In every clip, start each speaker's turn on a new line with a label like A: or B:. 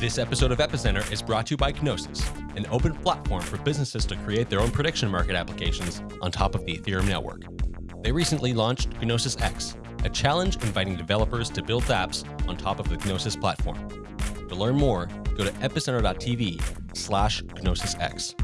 A: This episode of Epicenter is brought to you by Gnosis, an open platform for businesses to create their own prediction market applications on top of the Ethereum network. They recently launched Gnosis X, a challenge inviting developers to build apps on top of the Gnosis platform. To learn more, go to epicenter.tv slash GnosisX.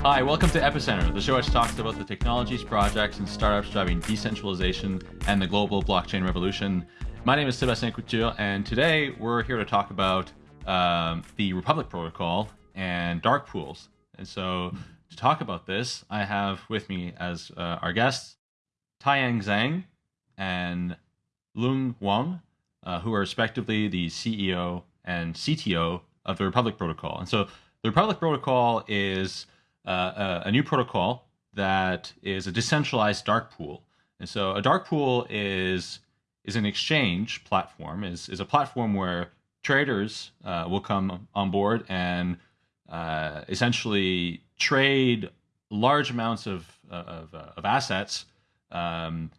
B: Hi, welcome to Epicenter, the show which talks about the technologies, projects, and startups driving decentralization and the global blockchain revolution. My name is Sebastien Couture, and today we're here to talk about um, the Republic Protocol and dark pools. And so, to talk about this, I have with me as uh, our guests Taiyang Zhang and Loong Wang, uh, who are respectively the CEO and CTO of the Republic Protocol. And so, the Republic Protocol is uh, a, new protocol that is a decentralized dark pool. And so, a dark pool is is an exchange platform, is, is a platform where traders uh, will come on board and uh, essentially trade large amounts of, of, of assets um,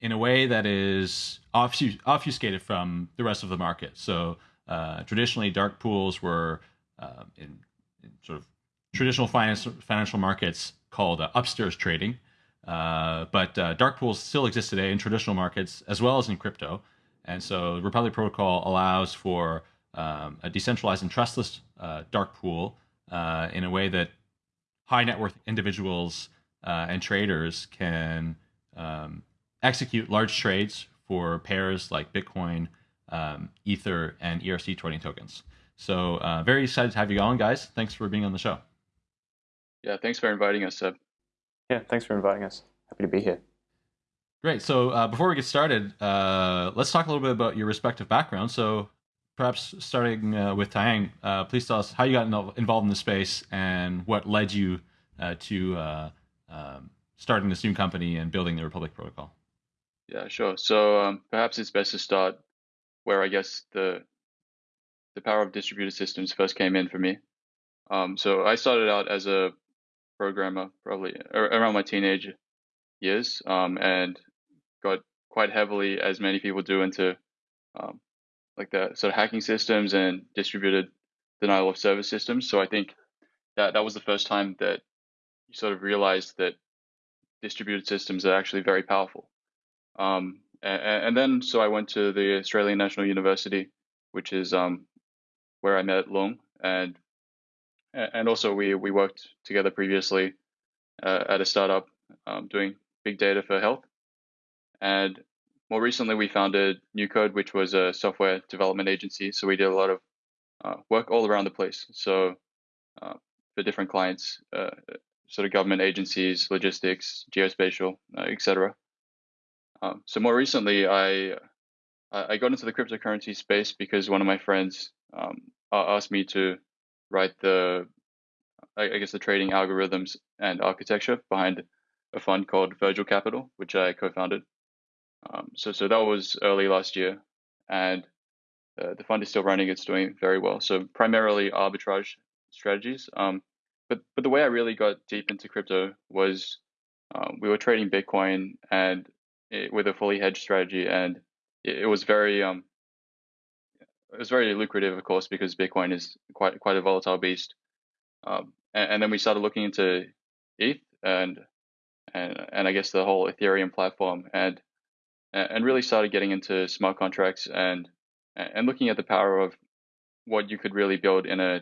B: in a way that is obfuscated from the rest of the market. So uh, traditionally, dark pools were um, in, in, sort of traditional finance, financial markets called uh, upstairs trading. Uh, but uh, dark pools still exist today in traditional markets as well as in crypto. And so the Republic Protocol allows for um, a decentralized and trustless uh, dark pool uh, in a way that high net worth individuals uh, and traders can um, execute large trades for pairs like Bitcoin, um, Ether, and ERC20 tokens. So very excited to have you on, guys. Thanks for being on the show.
C: Yeah, thanks for inviting us, Seb.
D: Yeah, thanks for inviting us. Happy to be here.
B: Great. So uh, before we get started, uh, let's talk a little bit about your respective backgrounds. So perhaps starting uh, with Taiyang, uh, please tell us how you got involved in the space and what led you uh, to uh, um, starting this new company and building the Republic Protocol.
C: Yeah, sure. So um, perhaps it's best to start where I guess the the power of distributed systems first came in for me. Um, so I started out as a programmer probably around my teenage years um, and got quite heavily, as many people do, into um, like the sort of hacking systems and distributed denial of service systems. So I think that that was the first time that you sort of realized that distributed systems are actually very powerful. Um, and, and, then so I went to the Australian National University, which is um, where I met Loong, and and also we we worked together previously uh, at a startup um, doing big data for health, and more recently we founded NewCode, which was a software development agency. So we did a lot of uh, work all around the place. So uh, for different clients, uh, sort of government agencies, logistics, geospatial, uh, etc. Um, so more recently, I I got into the cryptocurrency space because one of my friends um, asked me to write the I guess the trading algorithms and architecture behind a fund called Virgil Capital, which I co-founded. Um, so so that was early last year, and uh, the fund is still running. It's doing very well. So primarily arbitrage strategies. Um, but but the way I really got deep into crypto was um, we were trading Bitcoin and it, with a fully hedged strategy, and it, was very um, it was very lucrative, of course, because Bitcoin is quite quite a volatile beast. Um, and, and, then we started looking into ETH and and and I guess the whole Ethereum platform, and and really started getting into smart contracts and and looking at the power of what you could really build in a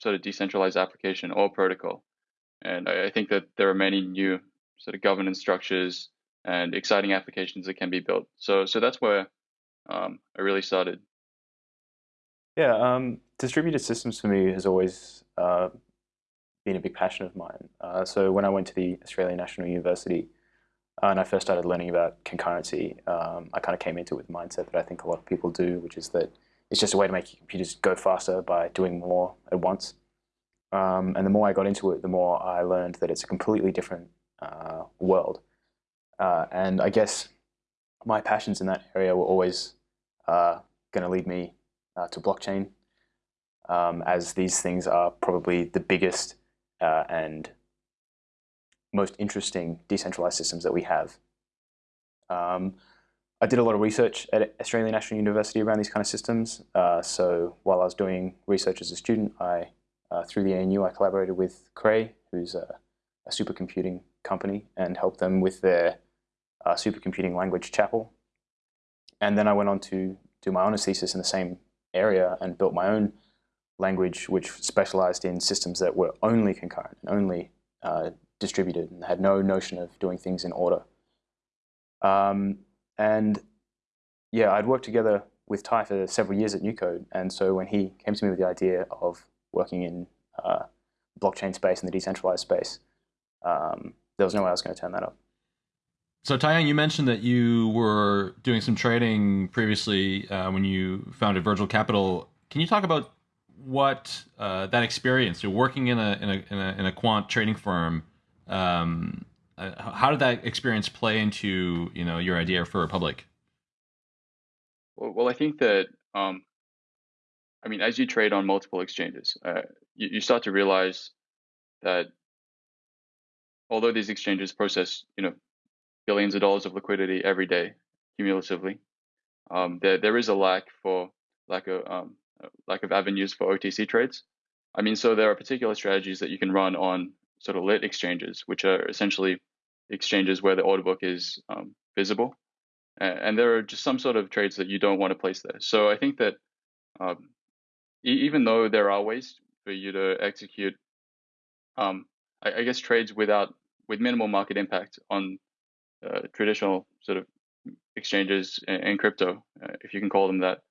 C: sort of decentralized application or protocol. And I think that there are many new sort of governance structures and exciting applications that can be built. So so that's where um, I really started
D: yeah, um, distributed systems for me has always uh, been a big passion of mine. Uh, so when I went to the Australian National University uh, and I first started learning about concurrency, um, I kind of came into it with the mindset that I think a lot of people do, which is that it's just a way to make your computers go faster by doing more at once. Um, and the more I got into it, the more I learned that it's a completely different uh, world. Uh, and I guess my passions in that area were always uh, going to lead me uh, to blockchain. um, as these things are probably the biggest uh, and most interesting decentralized systems that we have. Um, I did a lot of research at Australian National University around these kind of systems. Uh, so while I was doing research as a student, I uh, through the ANU, I collaborated with Cray, who's a, a supercomputing company, and helped them with their uh, supercomputing language Chapel. And then I went on to do my honors thesis in the same area and built my own language, which specialized in systems that were only concurrent and only uh, distributed and had no notion of doing things in order. Um, and yeah, I'd worked together with Ty for several years at NewCode, And so when he came to me with the idea of working in uh, blockchain space and the decentralized space, um, there was no way I was going to turn that up.
B: So Taiyang, you mentioned that you were doing some trading previously uh, when you founded Virgil Capital. Can you talk about what uh, that experience, you're working in a, in a, in a, in a quant trading firm, um, uh, how did that experience play into you know your idea for Republic?
C: Well, well I think that um, I mean, as you trade on multiple exchanges, uh, you, you start to realize that although these exchanges process, you know, billions of dollars of liquidity every day cumulatively, um, there there is a lack for lack of um, lack of avenues for OTC trades. I mean, so there are particular strategies that you can run on sort of lit exchanges, which are essentially exchanges where the order book is um, visible, and, and, there are just some sort of trades that you don't want to place there. So I think that um, e- even though there are ways for you to execute, um, I, I, guess trades without with minimal market impact on uh, traditional sort of exchanges and crypto, uh, if you can call them that,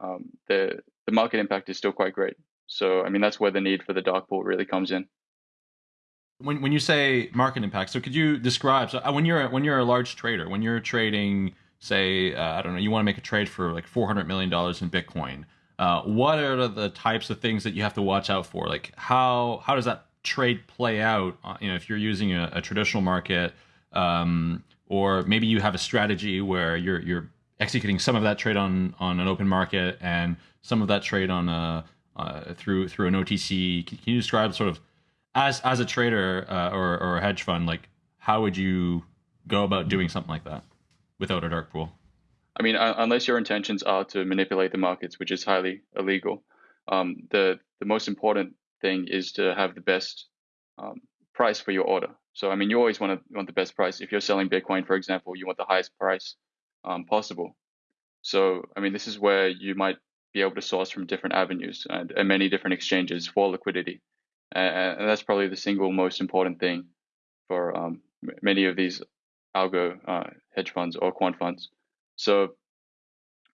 C: um, the the market impact is still quite great. So I mean that's where the need for the dark pool really comes in.
B: When when you say market impact, so could you describe so uh, when you're when you're a large trader, when you're trading, say uh, I don't know, you want to make a trade for like four hundred million dollars in Bitcoin. Uh, what are the types of things that you have to watch out for? Like how how does that trade play out? Uh, you know, if you're using a, a traditional market, um, or maybe you have a strategy where you're you're executing some of that trade on on an open market and some of that trade on a uh, through through an OTC. Can, you describe sort of as as a trader uh, or or a hedge fund, like how would you go about doing something like that without a dark pool?
C: I mean, unless your intentions are to manipulate the markets, which is highly illegal, um, the the most important thing is to have the best um, price for your order. So, I mean, you always want to want the best price. If you're selling Bitcoin, for example, you want the highest price um, possible. So, I mean, this is where you might be able to source from different avenues and, and many different exchanges for liquidity, and, and, that's probably the single most important thing for um, many of these algo uh, hedge funds or quant funds. So,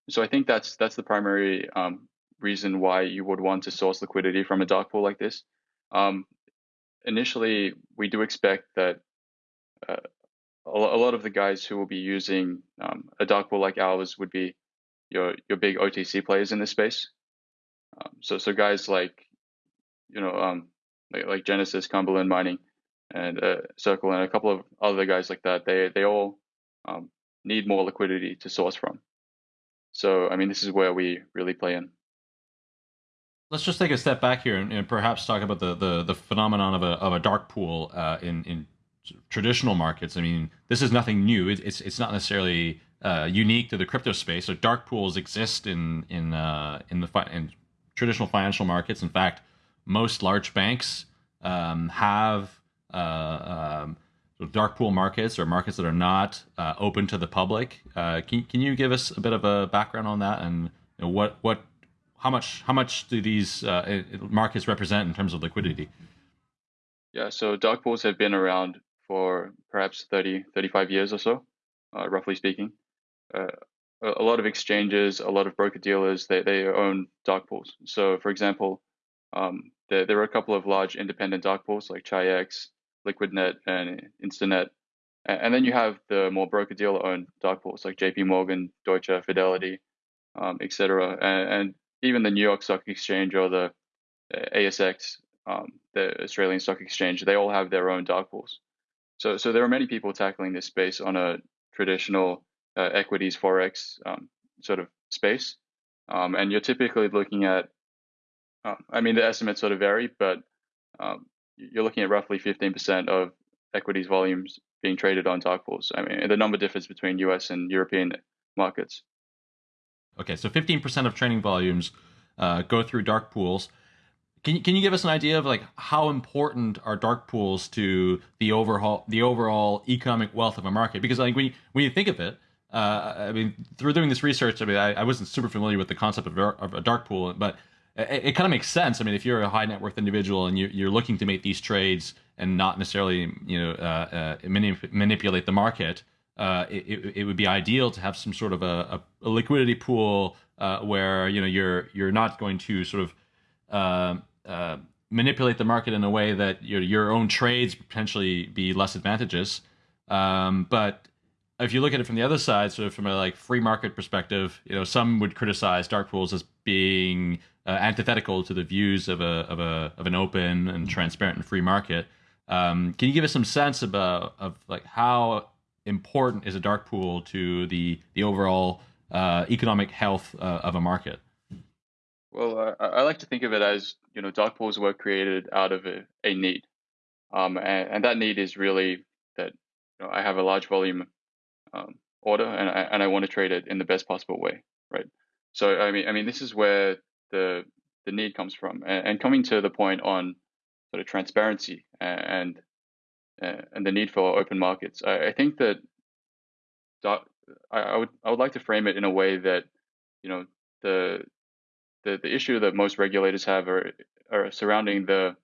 C: so I think that's that's the primary um, reason why you would want to source liquidity from a dark pool like this. Um, initially, we do expect that uh, a lot of the guys who will be using um, a dark pool like ours would be your your big OTC players in this space. Um, so so guys like you know um, like, like Genesis, Cumberland Mining, and uh, Circle, and a couple of other guys like that. They they all um, need more liquidity to source from. So, I mean, this is where we really play in.
B: Let's just take a step back here and, and perhaps talk about the, the, the, phenomenon of a, of a dark pool uh, in, in traditional markets. I mean, this is nothing new. It, it's, it's not necessarily uh, unique to the crypto space. So dark pools exist in, in, uh, in, the fi- in traditional financial markets. In fact, most large banks um, have uh, um, dark pool markets or markets that are not uh, open to the public. Uh, can can you give us a bit of a background on that and you know, what what how much how much do these uh, markets represent in terms of liquidity?
C: Yeah, so dark pools have been around for perhaps 30, 35 years or so, uh, roughly speaking. Uh, a lot of exchanges, a lot of broker dealers, they, they own dark pools. So, for example, um, there, there are a couple of large independent dark pools like Chi-X, LiquidNet and Instinet. And then you have the more broker dealer owned dark pools like JP Morgan, Deutsche, Fidelity, um, etc. And, and, even the New York Stock Exchange or the uh, ASX, um, the Australian Stock Exchange, they all have their own dark pools. So, so there are many people tackling this space on a traditional uh, equities forex um, sort of space, um, and you're typically looking at Uh, I mean, the estimates sort of vary, but um, you're looking at roughly 15% of equities volumes being traded on dark pools. I mean, the number differs between US and European markets.
B: Okay, so 15% of trading volumes uh, go through dark pools. Can you, can you give us an idea of like how important are dark pools to the overall the overall economic wealth of a market? Because like when you, when you think of it, uh, I mean, through doing this research, I mean, I, I wasn't super familiar with the concept of, of a dark pool, but it, it kind of makes sense. I mean, if you're a high net worth individual and you, are looking to make these trades and not necessarily, you know, uh, uh, manip- manipulate the market, uh, it, it, would be ideal to have some sort of a, a, liquidity pool uh, where you know you're you're not going to sort of uh, uh, manipulate the market in a way that your your own trades potentially be less advantageous. Um, but if you look at it from the other side, sort of from a like free market perspective, you know, some would criticize dark pools as being uh, antithetical to the views of a of a of an open and transparent and free market. Um, can you give us some sense about of like how important is a dark pool to the the overall uh, economic health uh, of a market?
C: Well, I, I, like to think of it as you know dark pools were created out of a, a need, um, and, and, that need is really that you know, I have a large volume um, order and I, and I want to trade it in the best possible way, right? So I mean, I mean, this is where the the need comes from, and, and coming to the point on sort of transparency and and, the need for open markets. I, I think that I, would I would like to frame it in a way that you know the the, the issue that most regulators have are, are surrounding the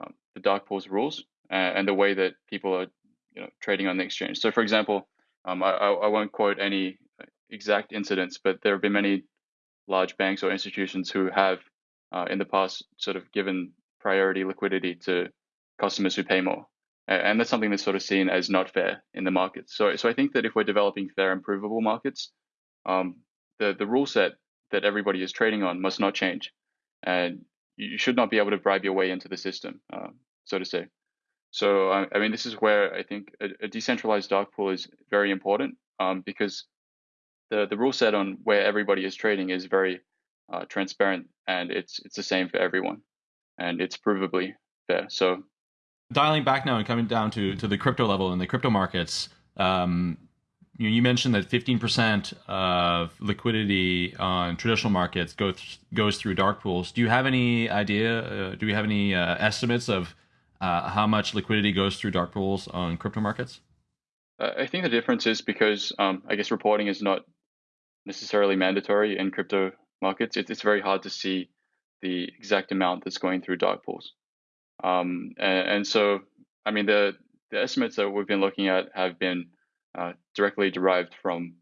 C: um, the dark pools rules and, and, the way that people are you know trading on the exchange. So, for example, um, I, I won't quote any exact incidents, but there have been many large banks or institutions who have uh, in the past sort of given priority liquidity to customers who pay more. And that's something that's sort of seen as not fair in the market. So, so I think that if we're developing fair and provable markets, um, the the rule set that everybody is trading on must not change, and you should not be able to bribe your way into the system, uh, so to say. So, I, I, mean, this is where I think a, a decentralized dark pool is very important um, because the the rule set on where everybody is trading is very uh, transparent and it's it's the same for everyone, and it's provably fair. So,
B: dialing back now and coming down to to the crypto level and the crypto markets. Um, you, you mentioned that 15% of liquidity on traditional markets goes goes through dark pools. Do you have any idea? Uh, do we have any uh, estimates of uh, how much liquidity goes through dark pools on crypto markets?
C: Uh, I think the difference is because um, I guess reporting is not necessarily mandatory in crypto markets. It, it's very hard to see the exact amount that's going through dark pools. Um, and, and, so, I mean, the, the estimates that we've been looking at have been uh, directly derived from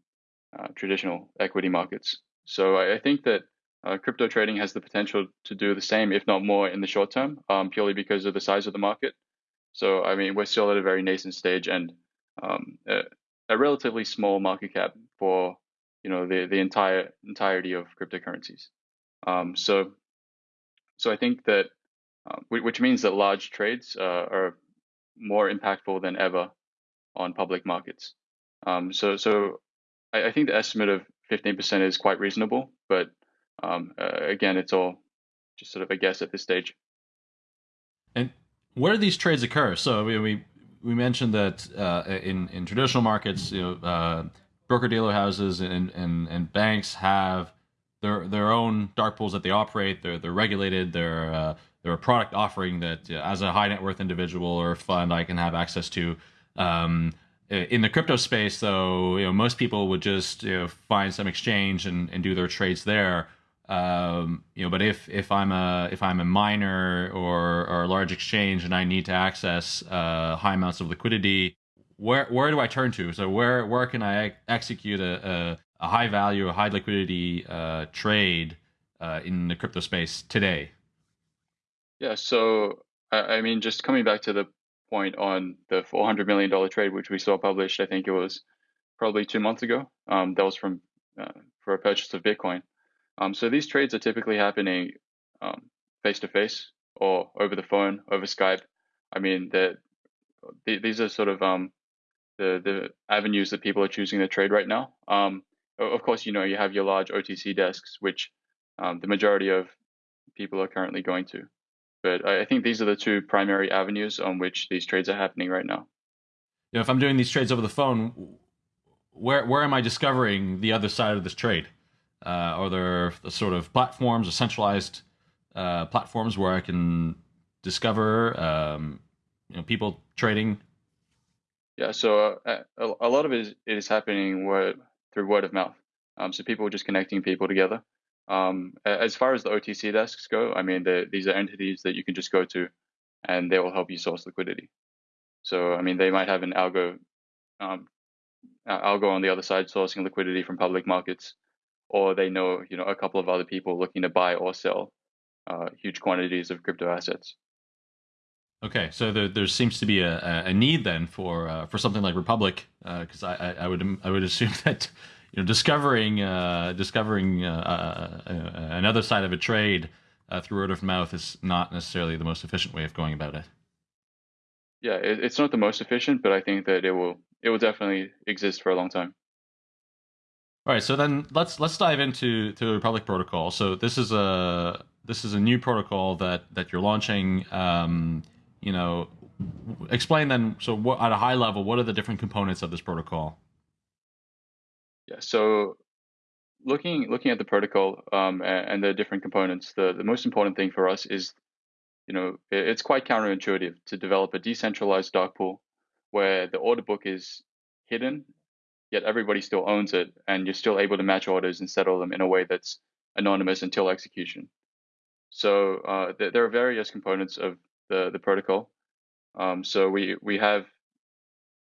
C: uh, traditional equity markets. So I, I think that uh, crypto trading has the potential to do the same, if not more, in the short term, um, purely because of the size of the market. So, I mean, we're still at a very nascent stage and um, a, a, relatively small market cap for you know the the entire entirety of cryptocurrencies. Um, so, so I think that, which means that large trades uh, are more impactful than ever on public markets. Um, so, so I, I, think the estimate of 15% is quite reasonable, but um, uh, again, it's all just sort of a guess at this stage.
B: And where do these trades occur? So we we, we mentioned that uh, in in traditional markets, you know, uh, broker dealer houses and, and and banks have their their own dark pools that they operate. They're they're regulated. They're uh, they're a product offering that, uh, as a high net worth individual or fund, I can have access to. Um, in the crypto space, though, you know, most people would just you know, find some exchange and, and do their trades there. Um, you know, but if if I'm a if I'm a miner or or a large exchange and I need to access uh, high amounts of liquidity, where where do I turn to? So where where can I execute a, a, a high value, a high liquidity uh, trade uh, in the crypto space today?
C: Yeah, so I, mean, just coming back to the point on the $400 million trade, which we saw published, I think it was probably two months ago. Um, that was from uh, for a purchase of Bitcoin. Um, so these trades are typically happening face to face or over the phone, over Skype. I mean, the, these are sort of um, the the avenues that people are choosing to trade right now. Um, of course, you know you have your large OTC desks, which um, the majority of people are currently going to. But I, I think these are the two primary avenues on which these trades are happening right now.
B: You know, if I'm doing these trades over the phone, where where am I discovering the other side of this trade? Uh, are there the sort of platforms or centralized uh, platforms where I can discover um, you know people trading?
C: Yeah, so uh, a, a, lot of it is, it is happening word, through word of mouth. Um, so people are just connecting people together. Um, as far as the OTC desks go, I mean, these are entities that you can just go to, and they will help you source liquidity. So, I mean, they might have an algo, um, algo on the other side sourcing liquidity from public markets, or they know, you know, a couple of other people looking to buy or sell uh, huge quantities of crypto assets.
B: Okay, so there, there seems to be a, a need then for uh, for something like Republic, because uh, I, I would I would assume that you know discovering uh, discovering uh, uh, another side of a trade through word of mouth is not necessarily the most efficient way of going about it.
C: Yeah, it, it's not the most efficient, but I think that it will it will definitely exist for a long time.
B: All right, so then let's let's dive into to the Republic protocol. So this is a this is a new protocol that that you're launching. Um, you know, explain then. So, what, at a high level, what are the different components of this protocol?
C: Yeah. So, looking looking at the protocol um, and, the different components, the the most important thing for us is, you know, it, it's quite counterintuitive to develop a decentralized dark pool where the order book is hidden, yet everybody still owns it, and you're still able to match orders and settle them in a way that's anonymous until execution. So uh, th- there are various components of the the protocol. Um, so we we have,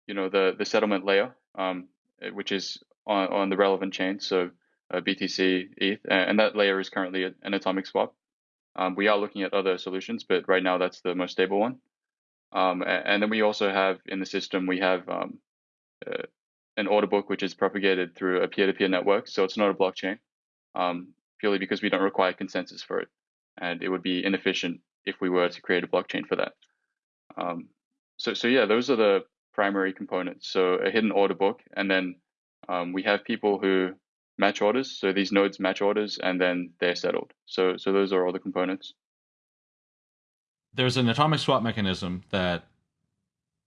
C: you know, the the settlement layer, um, eh, which is on on the relevant chain. So uh, BTC, ETH, and that layer is currently an atomic swap. Um, we are looking at other solutions, but right now that's the most stable one. Um, and, then we also have in the system we have um, uh, an order book which is propagated through a peer-to-peer network. So it's not a blockchain, um, purely because we don't require consensus for it and it would be inefficient if we were to create a blockchain for that. Um, so, so yeah, those are the primary components. So a hidden order book, and then um, we have people who match orders. So these nodes match orders, and then they're settled. So, so those are all the components.
B: There's an atomic swap mechanism that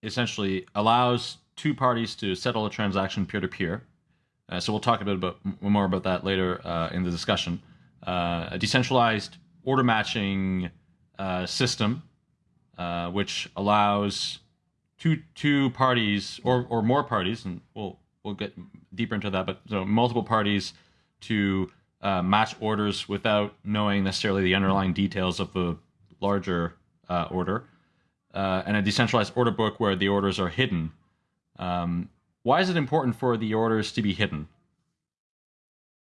B: essentially allows two parties to settle a transaction peer to peer. So we'll talk a bit about more about that later uh, in the discussion. Uh, a decentralized order matching uh, system, uh, which allows two two parties or or more parties, and we'll we'll get deeper into that, but so multiple parties to uh, match orders without knowing necessarily the underlying details of the larger uh, order, uh, and a decentralized order book where the orders are hidden. Um, why is it important for the orders to be hidden?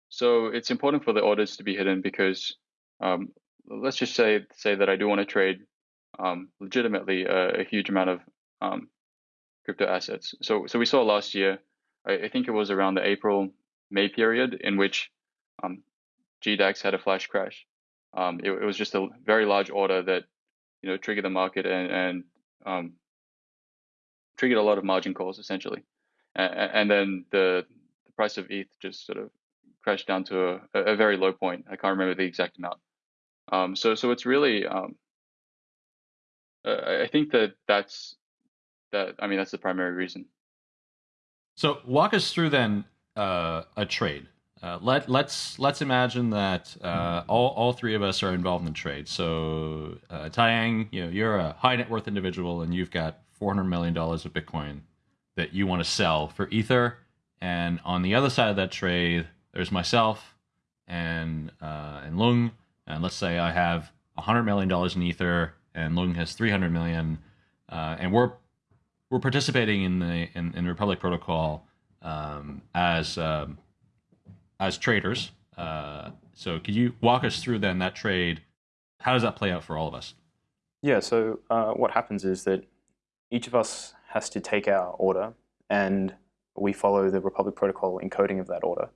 C: So it's important for the orders to be hidden because um, let's just say say that I do want to trade um, legitimately a, a, huge amount of um, crypto assets. So so we saw last year, I, I, think it was around the April May period in which um, GDAX had a flash crash. Um, it, it, was just a very large order that you know triggered the market and, and um, triggered a lot of margin calls essentially, and, and then the the price of ETH just sort of crashed down to a, a very low point. I can't remember the exact amount. Um, so so it's really um, uh, I think that that's that I mean that's the primary reason.
B: So walk us through then uh, a trade. Uh, let let's let's imagine that uh, all, all three of us are involved in the trade. So uh, Taiyang, you know, you're a high net worth individual and you've got four hundred million dollars of Bitcoin that you want to sell for Ether. And on the other side of that trade, there's myself and uh, and Loong and let's say I have $100 million in Ether and Logan has 300 million, uh, and we're we're participating in the in, in Republic Protocol um, as um, as traders. Uh, so could you walk us through then that trade? How does that play out for all of us?
D: Yeah. So uh, what happens is that each of us has to take our order, and we follow the Republic Protocol encoding of that order,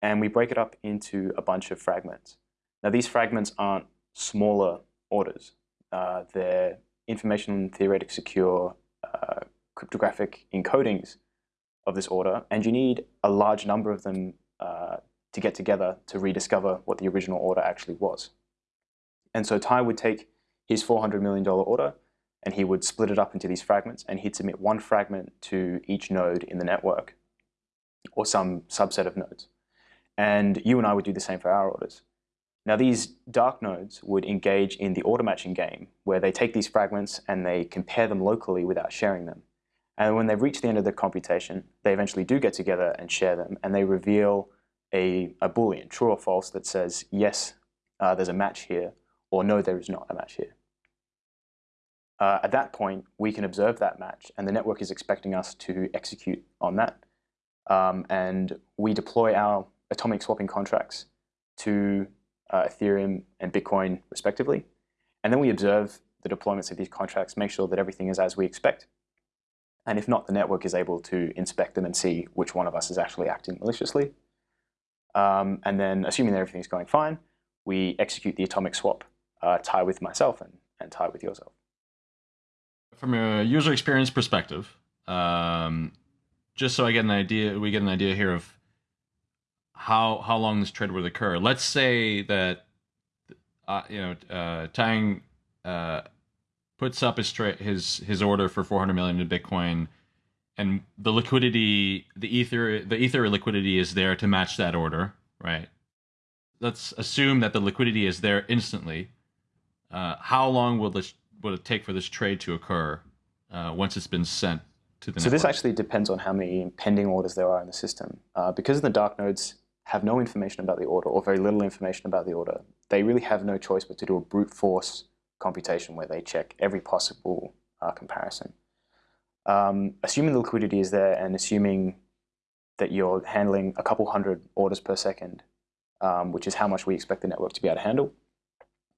D: and we break it up into a bunch of fragments. Now, these fragments aren't smaller orders. Uh, they're information theoretic secure uh, cryptographic encodings of this order, and you need a large number of them uh, to get together to rediscover what the original order actually was. And so Ty would take his $400 million order and he would split it up into these fragments and he'd submit one fragment to each node in the network or some subset of nodes. And you and I would do the same for our orders. Now these dark nodes would engage in the order matching game where they take these fragments and they compare them locally without sharing them. And when they reach the end of the computation, they eventually do get together and share them and they reveal a, a Boolean, true or false, that says, yes, uh, there's a match here, or no, there is not a match here. Uh, at that point, we can observe that match, and the network is expecting us to execute on that. Um, and we deploy our atomic swapping contracts to uh, Ethereum and Bitcoin, respectively. And then we observe the deployments of these contracts, make sure that everything is as we expect. And if not, the network is able to inspect them and see which one of us is actually acting maliciously. Um, and then, assuming that everything's going fine, we execute the atomic swap, uh, Ty with myself and, and Ty with yourself.
B: From a user experience perspective, um, just so I get an idea, we get an idea here of how how long this trade would occur. Let's say that uh, you know uh, Tang uh, puts up his tra- his his order for 400 million in Bitcoin, and the liquidity, the ether, the ether liquidity is there to match that order, right? Let's assume that the liquidity is there instantly. Uh, how long will this will it take for this trade to occur uh, once it's been sent to the?
D: So
B: network?
D: this actually depends on how many pending orders there are in the system. Uh, because of the dark nodes have no information about the order or very little information about the order, they really have no choice but to do a brute force computation where they check every possible uh, comparison. Um, assuming the liquidity is there and assuming that you're handling a couple hundred orders per second, um, which is how much we expect the network to be able to handle,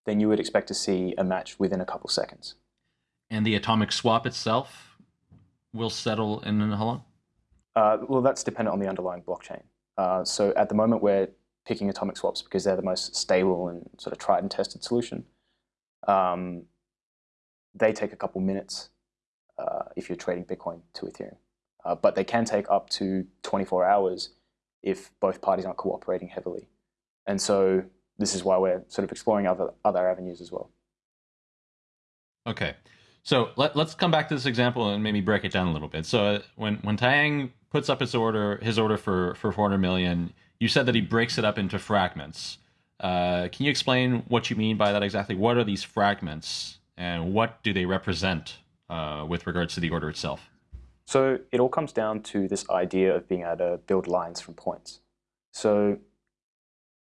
D: then you would expect to see a match within a couple seconds.
B: and the atomic swap itself will settle in how long?
D: Uh, well, that's dependent on the underlying blockchain. Uh, so at the moment, we're picking atomic swaps because they're the most stable and sort of tried and tested solution. Um, they take a couple minutes uh, if you're trading Bitcoin to Ethereum. Uh, but they can take up to 24 hours if both parties aren't cooperating heavily. And so this is why we're sort of exploring other, other avenues as well.
B: Okay. So let, let's come back to this example and maybe break it down a little bit. So uh, when when Tang puts up his order his order for for 400 million, you said that he breaks it up into fragments. Uh, can you explain what you mean by that exactly? What are these fragments and what do they represent uh, with regards to the order itself?
D: So it all comes down to this idea of being able to build lines from points. So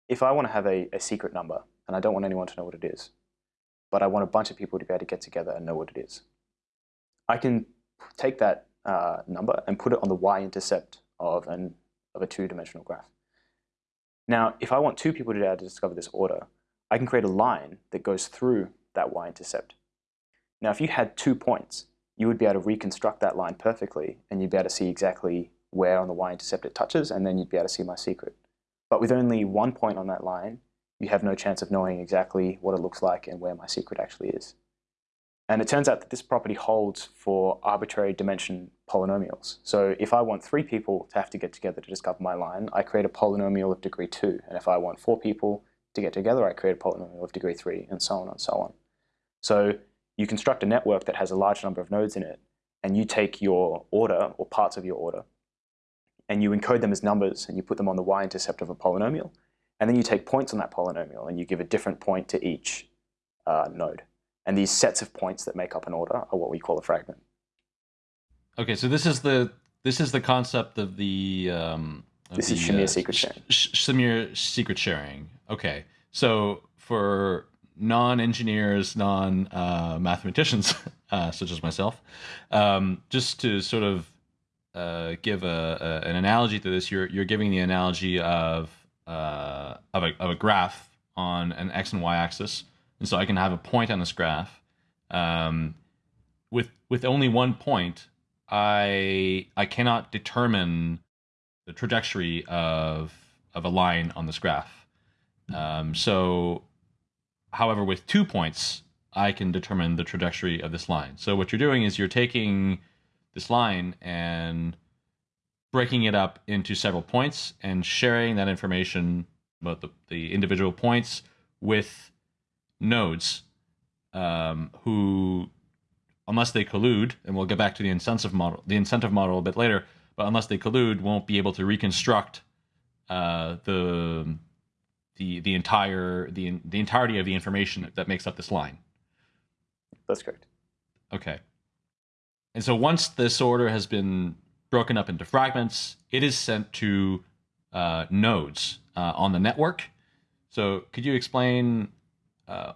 D: if I want to have a, a secret number and I don't want anyone to know what it is, but I want a bunch of people to be able to get together and know what it is, I can take that uh, number and put it on the y-intercept of, of a two-dimensional graph. Now, if I want two people to be able to discover this order, I can create a line that goes through that y-intercept. Now, if you had two points, you would be able to reconstruct that line perfectly, and you'd be able to see exactly where on the y-intercept it touches, and then you'd be able to see my secret. But with only one point on that line, you have no chance of knowing exactly what it looks like and where my secret actually is. And it turns out that this property holds for arbitrary dimension polynomials. So if I want three people to have to get together to discover my line, I create a polynomial of degree two. And if I want four people to get together, I create a polynomial of degree three, and so on and so on. So you construct a network that has a large number of nodes in it, and you take your order or parts of your order, and you encode them as numbers, and you put them on the y-intercept of a polynomial, and then you take points on that polynomial, and you give a different point to each uh, node. And these sets of points that make up an order are what we call a fragment.
B: Okay, so this is the this is the concept of the um, of
D: This is
B: the,
D: Shamir secret sharing.
B: Sh- Sh- Shamir secret sharing. Okay, so for non-engineers, non-mathematicians, uh, such as myself, um, just to sort of uh, give a, a, an analogy to this, you're you're giving the analogy of uh, of a of a graph on an x and y axis, and so I can have a point on this graph. Um, with with only one point, I I cannot determine the trajectory of of a line on this graph. Um, so, however, with two points, I can determine the trajectory of this line. So what you're doing is you're taking this line and breaking it up into several points and sharing that information about the, the individual points with nodes um, who, unless they collude, and we'll get back to the incentive model, the incentive model a bit later, but unless they collude, won't be able to reconstruct uh, the the the entire the the entirety of the information that makes up this line.
D: That's correct.
B: Okay. And so once this order has been broken up into fragments, it is sent to uh, nodes uh, on the network. So could you explain uh,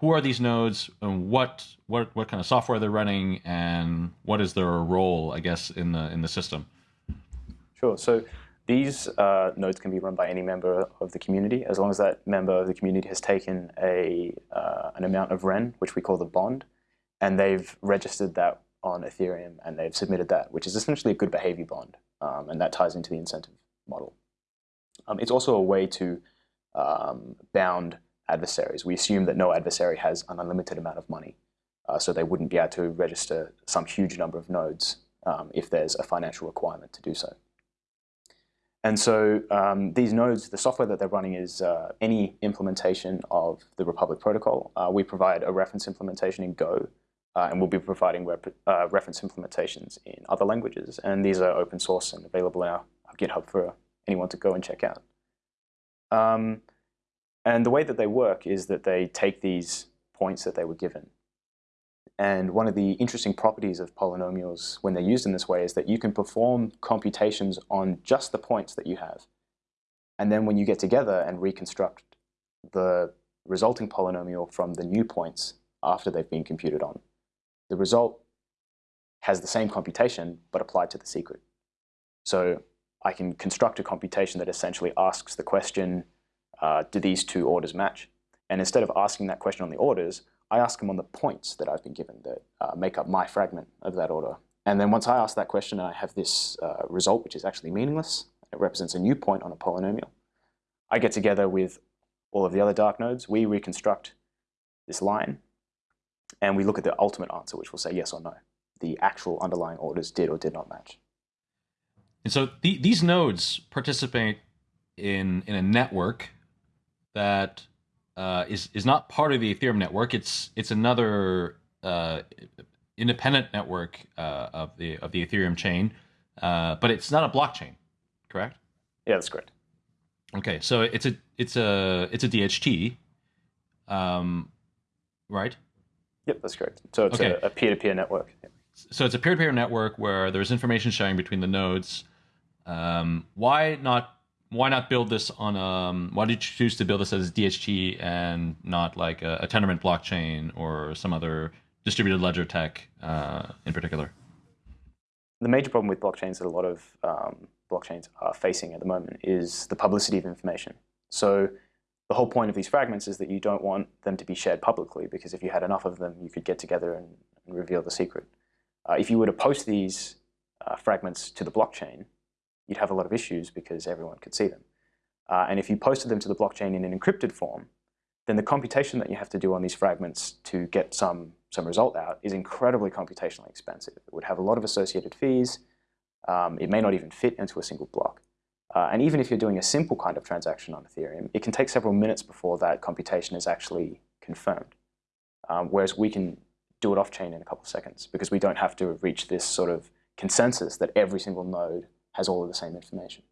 B: who are these nodes and what what what kind of software they're running and what is their role, I guess, in the in the system?
D: Sure. So these uh, nodes can be run by any member of the community as long as that member of the community has taken a uh, an amount of REN, which we call the bond, and they've registered that on Ethereum and they've submitted that, which is essentially a good behavior bond, um, and that ties into the incentive model. Um, it's also a way to um, bound adversaries. We assume that no adversary has an unlimited amount of money, uh, so they wouldn't be able to register some huge number of nodes um, if there's a financial requirement to do so. And so um, these nodes, the software that they're running is uh, any implementation of the Republic protocol. Uh, we provide a reference implementation in Go, uh, and we'll be providing uh, reference implementations in other languages. And these are open source and available in our, our GitHub for anyone to go and check out. Um, and the way that they work is that they take these points that they were given. And one of the interesting properties of polynomials when they're used in this way is that you can perform computations on just the points that you have. And then when you get together and reconstruct the resulting polynomial from the new points after they've been computed on, the result has the same computation but applied to the secret. So I can construct a computation that essentially asks the question, uh, do these two orders match? And instead of asking that question on the orders, I ask them on the points that I've been given that uh, make up my fragment of that order. And then once I ask that question, I have this uh, result, which is actually meaningless. It represents a new point on a polynomial. I get together with all of the other dark nodes. We reconstruct this line, and we look at the ultimate answer, which will say yes or no. The actual underlying orders did or did not match.
B: And so th these nodes participate in, in a network that uh, is is not part of the Ethereum network. It's it's another uh, independent network uh, of the of the Ethereum chain, uh, but it's not a blockchain, correct?
D: Yeah, that's correct.
B: Okay, so it's a it's a it's a DHT, um, right?
D: Yep, that's correct. So it's okay. a, a peer-to-peer network. Yep.
B: So it's a peer-to-peer network where there's information sharing between the nodes. Um, why not why not build this on um why did you choose to build this as DHT and not like a, a Tendermint blockchain or some other distributed ledger tech uh, in particular?
D: The major problem with blockchains that a lot of um, blockchains are facing at the moment is the publicity of information. So the whole point of these fragments is that you don't want them to be shared publicly because if you had enough of them, you could get together and, and reveal the secret. Uh, if you were to post these uh, fragments to the blockchain, you'd have a lot of issues because everyone could see them. Uh, and if you posted them to the blockchain in an encrypted form, then the computation that you have to do on these fragments to get some, some result out is incredibly computationally expensive. It would have a lot of associated fees. Um, it may not even fit into a single block. Uh, and even if you're doing a simple kind of transaction on Ethereum, it can take several minutes before that computation is actually confirmed. Um, whereas we can do it off-chain in a couple of seconds because we don't have to reach this sort of consensus that every single node has all of the same information.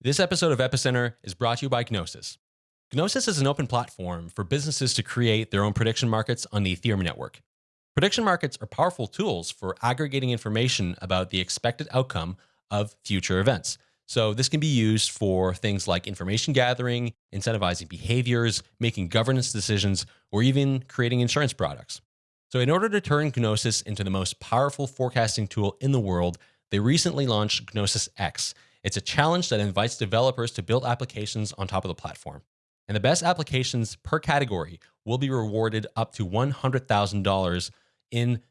A: This episode of Epicenter is brought to you by Gnosis. Gnosis is an open platform for businesses to create their own prediction markets on the Ethereum network. Prediction markets are powerful tools for aggregating information about the expected outcome of future events. So this can be used for things like information gathering, incentivizing behaviors, making governance decisions, or even creating insurance products. So in order to turn Gnosis into the most powerful forecasting tool in the world, they recently launched Gnosis X. It's a challenge that invites developers to build applications on top of the platform. And the best applications per category will be rewarded up to $100,000 in